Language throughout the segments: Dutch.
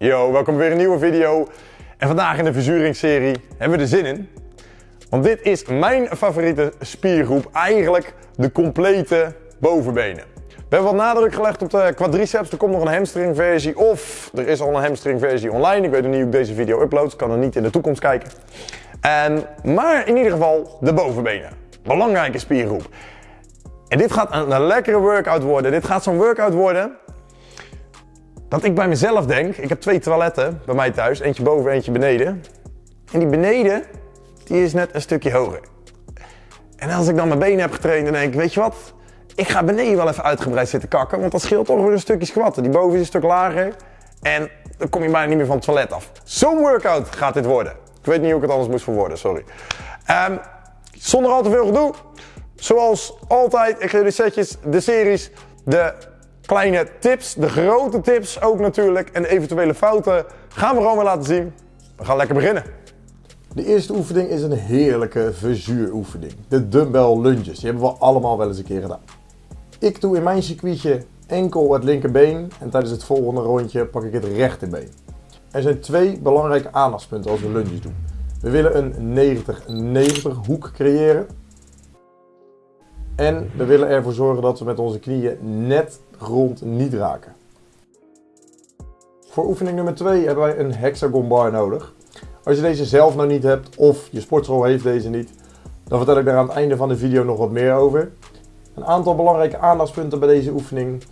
Yo, welkom bij weer een nieuwe video. En vandaag in de verzuringsserie hebben we er zin in. Want dit is mijn favoriete spiergroep, eigenlijk de complete bovenbenen. We hebben wat nadruk gelegd op de quadriceps, er komt nog een hamstring versie of er is al een hamstring versie online. Ik weet nog niet hoe ik deze video upload, kan er niet in de toekomst kijken. En, maar in ieder geval de bovenbenen, belangrijke spiergroep. En dit gaat een lekkere workout worden. Dit gaat zo'n workout worden dat ik bij mezelf denk, ik heb twee toiletten bij mij thuis, eentje boven, eentje beneden. En die beneden, die is net een stukje hoger. En als ik dan mijn benen heb getraind, dan denk ik, weet je wat? Ik ga beneden wel even uitgebreid zitten kakken, want dat scheelt toch weer een stukje squatten. Die boven is een stuk lager en dan kom je bijna niet meer van het toilet af. Zo'n workout gaat dit worden. Ik weet niet hoe ik het anders moest verwoorden, sorry. Um, zonder al te veel gedoe, zoals altijd, ik geef de setjes, de series, de kleine tips, de grote tips ook natuurlijk en eventuele fouten gaan we gewoon weer laten zien. We gaan lekker beginnen. De eerste oefening is een heerlijke verzuuroefening. De dumbbell lunges. Die hebben we allemaal wel eens een keer gedaan. Ik doe in mijn circuitje enkel het linkerbeen en tijdens het volgende rondje pak ik het rechterbeen. Er zijn twee belangrijke aandachtspunten als we lunges doen. We willen een 90-90 hoek creëren. En we willen ervoor zorgen dat we met onze knieën net grond niet raken. Voor oefening nummer 2 hebben wij een hexagon bar nodig. Als je deze zelf nog niet hebt of je sportschool heeft deze niet, dan vertel ik daar aan het einde van de video nog wat meer over. Een aantal belangrijke aandachtspunten bij deze oefening.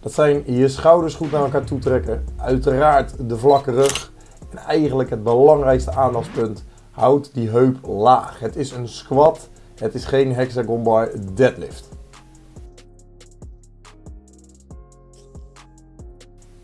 Dat zijn je schouders goed naar elkaar toe trekken. Uiteraard de vlakke rug. En eigenlijk het belangrijkste aandachtspunt. Houd die heup laag. Het is een squat. Het is geen hexagon bar deadlift.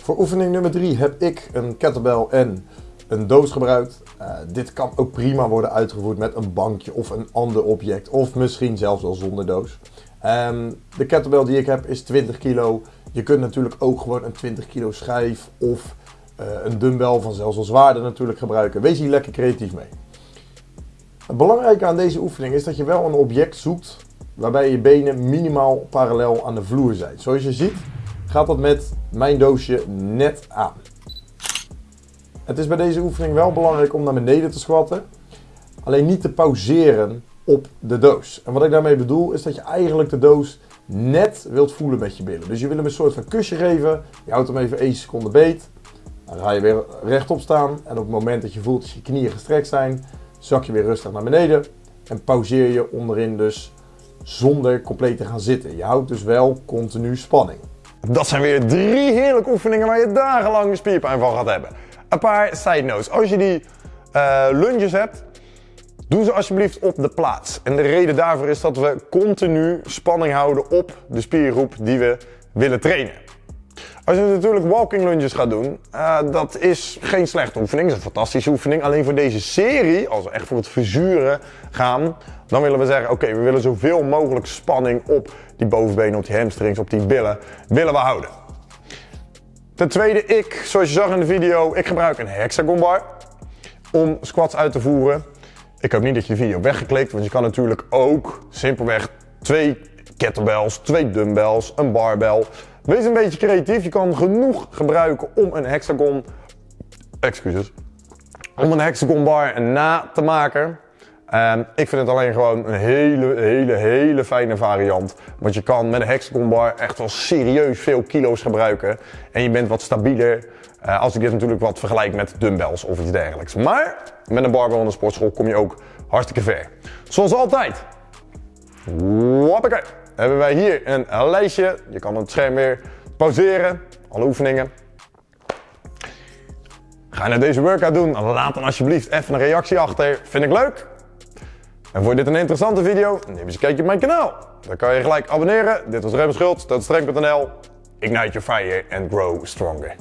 Voor oefening nummer 3 heb ik een kettlebell en een doos gebruikt. Uh, dit kan ook prima worden uitgevoerd met een bankje of een ander object. Of misschien zelfs wel zonder doos. Um, de kettlebell die ik heb is 20 kilo. Je kunt natuurlijk ook gewoon een 20 kilo schijf of uh, een dumbbell van zelfs wel zwaarder natuurlijk gebruiken. Wees hier lekker creatief mee. Het belangrijke aan deze oefening is dat je wel een object zoekt waarbij je benen minimaal parallel aan de vloer zijn. Zoals je ziet gaat dat met mijn doosje net aan. Het is bij deze oefening wel belangrijk om naar beneden te squatten. Alleen niet te pauzeren op de doos. En wat ik daarmee bedoel is dat je eigenlijk de doos net wilt voelen met je billen. Dus je wil hem een soort van kusje geven. Je houdt hem even 1 seconde beet. Dan ga je weer rechtop staan. En op het moment dat je voelt dat je knieën gestrekt zijn, zak je weer rustig naar beneden. En pauzeer je onderin dus zonder compleet te gaan zitten. Je houdt dus wel continu spanning. Dat zijn weer drie heerlijke oefeningen waar je dagenlang spierpijn van gaat hebben. Een paar side notes. Als je die uh, lunges hebt, doe ze alsjeblieft op de plaats. En de reden daarvoor is dat we continu spanning houden op de spiergroep die we willen trainen. Als je natuurlijk walking lunges gaat doen, uh, dat is geen slechte oefening, dat is een fantastische oefening. Alleen voor deze serie, als we echt voor het verzuren gaan, dan willen we zeggen, oké, we willen zoveel mogelijk spanning op die bovenbenen, op die hamstrings, op die billen, willen we houden. Ten tweede, ik, zoals je zag in de video, ik gebruik een hexagon bar om squats uit te voeren. Ik hoop niet dat je de video weggeklikt, want je kan natuurlijk ook simpelweg twee kettlebells, twee dumbbells, een barbell. Wees een beetje creatief, je kan genoeg gebruiken om een hexagon, excuses, om een hexagon bar na te maken. Um, ik vind het alleen gewoon een hele, hele, hele fijne variant. Want je kan met een hexagon bar echt wel serieus veel kilo's gebruiken. En je bent wat stabieler. Uh, als ik dit natuurlijk wat vergelijk met dumbbells of iets dergelijks. Maar met een barbell in de sportschool kom je ook hartstikke ver. Zoals altijd. Hoppakee. Hebben wij hier een lijstje. Je kan het scherm weer pauzeren. Alle oefeningen. Ga je naar deze workout doen? Laat dan alsjeblieft even een reactie achter. Vind ik leuk. En vond je dit een interessante video? Neem eens een kijkje op mijn kanaal. Dan kan je gelijk abonneren. Dit was Rem Schultz, dat. Ignite your fire and grow stronger.